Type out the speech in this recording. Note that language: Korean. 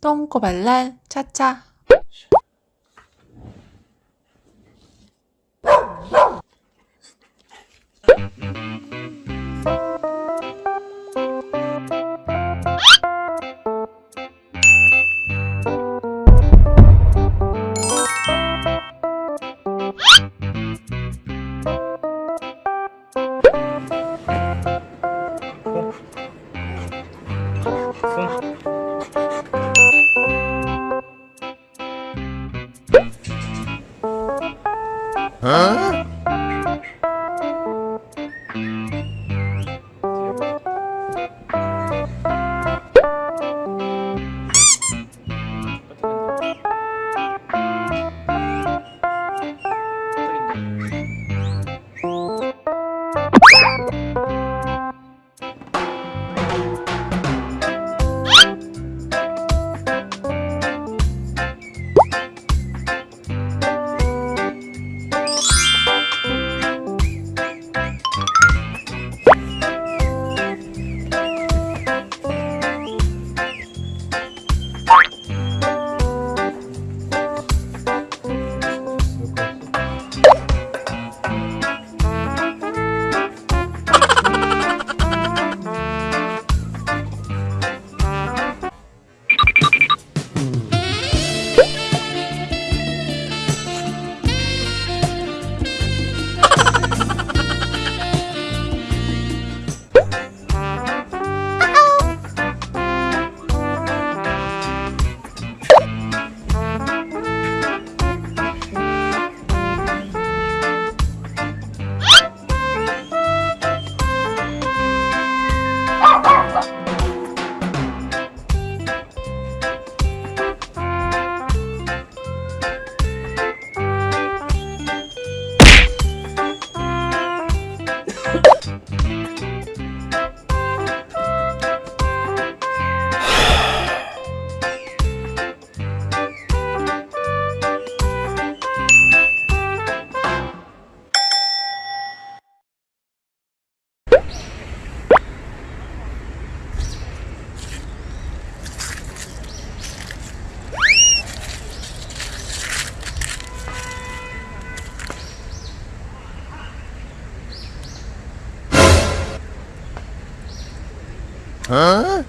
똥꼬발랄 차차 Huh? Huh?